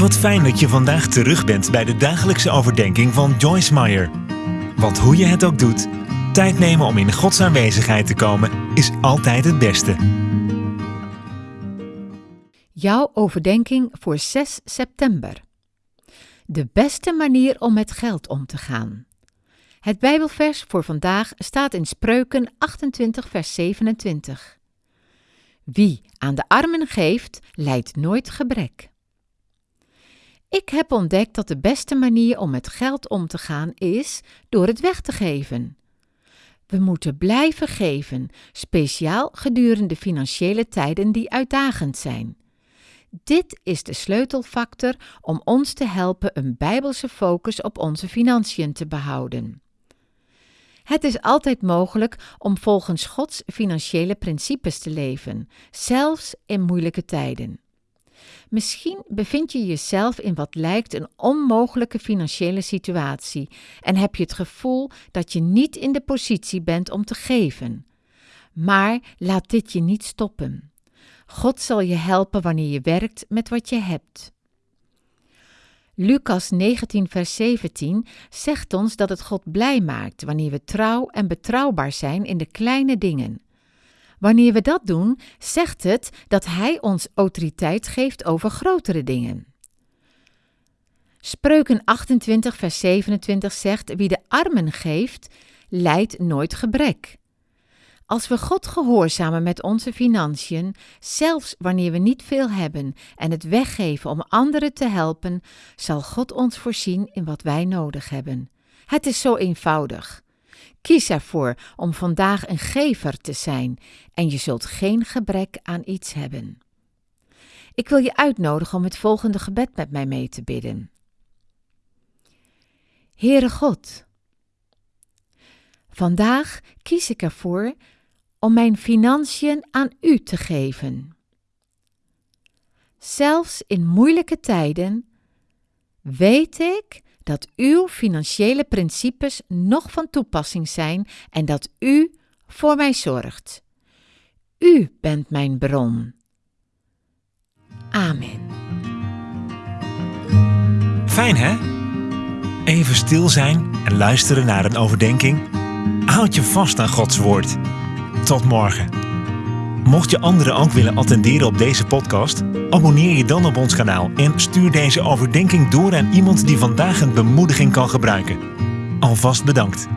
Wat fijn dat je vandaag terug bent bij de dagelijkse overdenking van Joyce Meyer. Want hoe je het ook doet, tijd nemen om in Gods aanwezigheid te komen is altijd het beste. Jouw overdenking voor 6 september. De beste manier om met geld om te gaan. Het Bijbelvers voor vandaag staat in Spreuken 28, vers 27. Wie aan de armen geeft, lijdt nooit gebrek. Ik heb ontdekt dat de beste manier om met geld om te gaan is door het weg te geven. We moeten blijven geven, speciaal gedurende financiële tijden die uitdagend zijn. Dit is de sleutelfactor om ons te helpen een bijbelse focus op onze financiën te behouden. Het is altijd mogelijk om volgens Gods financiële principes te leven, zelfs in moeilijke tijden. Misschien bevind je jezelf in wat lijkt een onmogelijke financiële situatie en heb je het gevoel dat je niet in de positie bent om te geven. Maar laat dit je niet stoppen. God zal je helpen wanneer je werkt met wat je hebt. Lucas 19, vers 17 zegt ons dat het God blij maakt wanneer we trouw en betrouwbaar zijn in de kleine dingen. Wanneer we dat doen, zegt het dat Hij ons autoriteit geeft over grotere dingen. Spreuken 28, vers 27 zegt: Wie de armen geeft, lijdt nooit gebrek. Als we God gehoorzamen met onze financiën, zelfs wanneer we niet veel hebben en het weggeven om anderen te helpen, zal God ons voorzien in wat wij nodig hebben. Het is zo eenvoudig. Kies ervoor om vandaag een gever te zijn en je zult geen gebrek aan iets hebben. Ik wil je uitnodigen om het volgende gebed met mij mee te bidden. Heere God, vandaag kies ik ervoor om mijn financiën aan U te geven. Zelfs in moeilijke tijden weet ik dat uw financiële principes nog van toepassing zijn en dat u voor mij zorgt. U bent mijn bron. Amen. Fijn hè? Even stil zijn en luisteren naar een overdenking. Houd je vast aan Gods woord. Tot morgen. Mocht je anderen ook willen attenderen op deze podcast, abonneer je dan op ons kanaal en stuur deze overdenking door aan iemand die vandaag een bemoediging kan gebruiken. Alvast bedankt.